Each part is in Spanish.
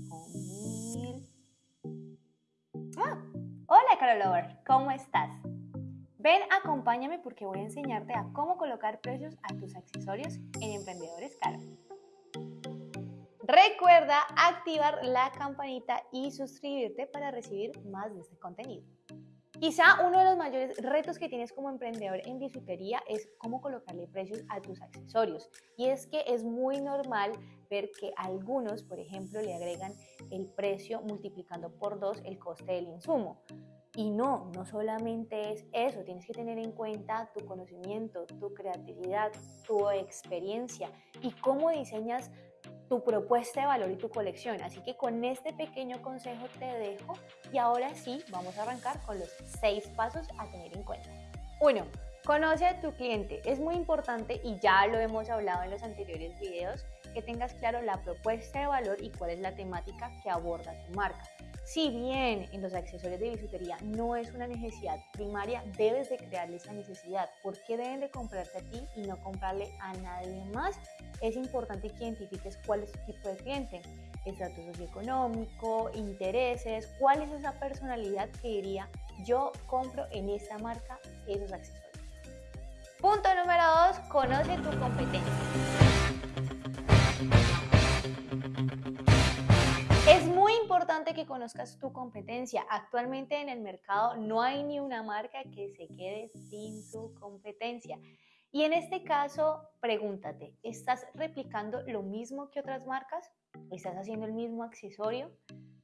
5000. Ah, hola Carol Lover, ¿cómo estás? Ven, acompáñame porque voy a enseñarte a cómo colocar precios a tus accesorios en Emprendedores Caro. Recuerda activar la campanita y suscribirte para recibir más de este contenido. Quizá uno de los mayores retos que tienes como emprendedor en bisutería es cómo colocarle precios a tus accesorios. Y es que es muy normal ver que algunos, por ejemplo, le agregan el precio multiplicando por dos el coste del insumo. Y no, no solamente es eso, tienes que tener en cuenta tu conocimiento, tu creatividad, tu experiencia y cómo diseñas tu propuesta de valor y tu colección. Así que con este pequeño consejo te dejo y ahora sí vamos a arrancar con los seis pasos a tener en cuenta. Uno, Conoce a tu cliente. Es muy importante y ya lo hemos hablado en los anteriores videos que tengas claro la propuesta de valor y cuál es la temática que aborda tu marca. Si bien en los accesorios de bisutería no es una necesidad primaria, debes de crearle esa necesidad. ¿Por qué deben de comprarte a ti y no comprarle a nadie más? Es importante que identifiques cuál es tu tipo de cliente, estatus socioeconómico, intereses, cuál es esa personalidad que diría yo compro en esta marca esos accesorios. Punto número dos, conoce tu competencia. Importante que conozcas tu competencia. Actualmente en el mercado no hay ni una marca que se quede sin su competencia. Y en este caso, pregúntate, ¿estás replicando lo mismo que otras marcas? ¿Estás haciendo el mismo accesorio?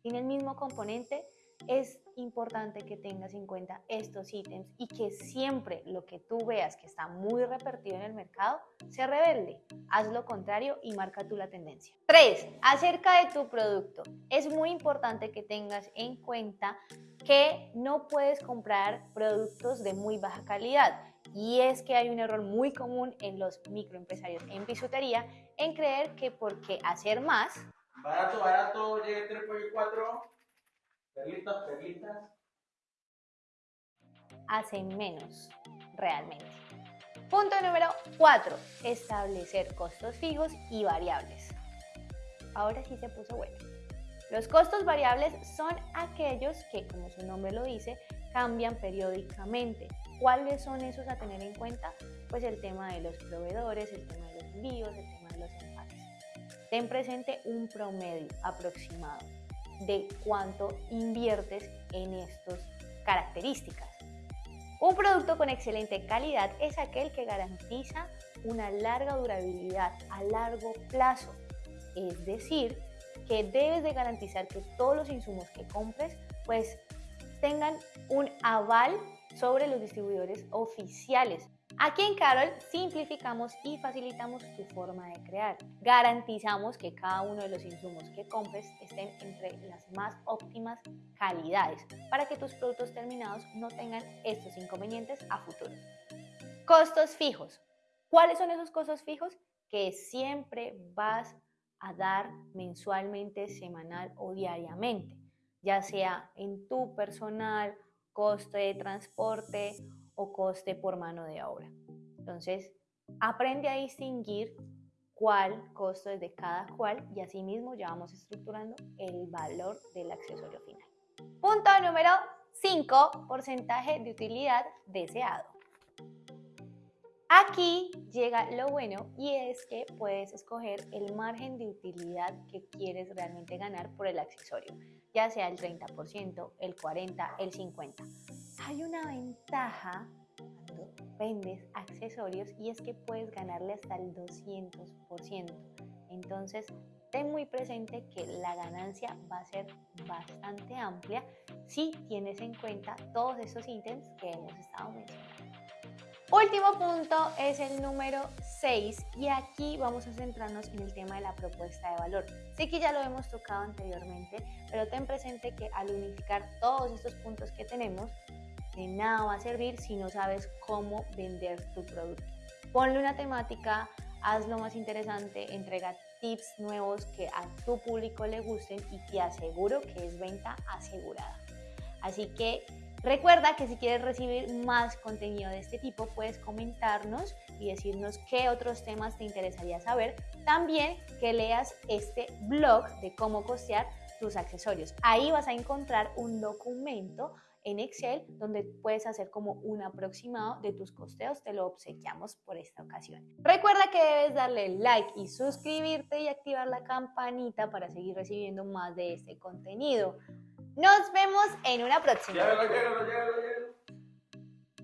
¿Tiene el mismo componente? Es importante que tengas en cuenta estos ítems y que siempre lo que tú veas que está muy repartido en el mercado se revele. Haz lo contrario y marca tú la tendencia. 3. Acerca de tu producto. Es muy importante que tengas en cuenta que no puedes comprar productos de muy baja calidad. Y es que hay un error muy común en los microempresarios en bisutería en creer que porque hacer más... Barato, barato, llegue 3 por 4 Perlitas, perlitas. Hacen menos, realmente. Punto número 4. Establecer costos fijos y variables. Ahora sí se puso bueno. Los costos variables son aquellos que, como su nombre lo dice, cambian periódicamente. ¿Cuáles son esos a tener en cuenta? Pues el tema de los proveedores, el tema de los envíos, el tema de los empaques. Ten presente un promedio aproximado de cuánto inviertes en estas características. Un producto con excelente calidad es aquel que garantiza una larga durabilidad a largo plazo, es decir, que debes de garantizar que todos los insumos que compres pues tengan un aval sobre los distribuidores oficiales Aquí en Carol simplificamos y facilitamos tu forma de crear. Garantizamos que cada uno de los insumos que compres estén entre las más óptimas calidades para que tus productos terminados no tengan estos inconvenientes a futuro. Costos fijos. ¿Cuáles son esos costos fijos? Que siempre vas a dar mensualmente, semanal o diariamente, ya sea en tu personal, coste de transporte o coste por mano de obra. Entonces, aprende a distinguir cuál costo es de cada cual y asimismo ya vamos estructurando el valor del accesorio final. Punto número 5, porcentaje de utilidad deseado. Aquí llega lo bueno y es que puedes escoger el margen de utilidad que quieres realmente ganar por el accesorio, ya sea el 30%, el 40%, el 50% hay una ventaja cuando vendes accesorios y es que puedes ganarle hasta el 200%. Entonces, ten muy presente que la ganancia va a ser bastante amplia si tienes en cuenta todos esos ítems que hemos estado mencionando. Último punto es el número 6 y aquí vamos a centrarnos en el tema de la propuesta de valor. Sé que ya lo hemos tocado anteriormente, pero ten presente que al unificar todos estos puntos que tenemos, de nada va a servir si no sabes cómo vender tu producto. Ponle una temática, hazlo más interesante, entrega tips nuevos que a tu público le gusten y te aseguro que es venta asegurada. Así que recuerda que si quieres recibir más contenido de este tipo, puedes comentarnos y decirnos qué otros temas te interesaría saber. También que leas este blog de cómo costear tus accesorios. Ahí vas a encontrar un documento en Excel donde puedes hacer como un aproximado de tus costeos. Te lo obsequiamos por esta ocasión. Recuerda que debes darle like y suscribirte y activar la campanita para seguir recibiendo más de este contenido. Nos vemos en una próxima.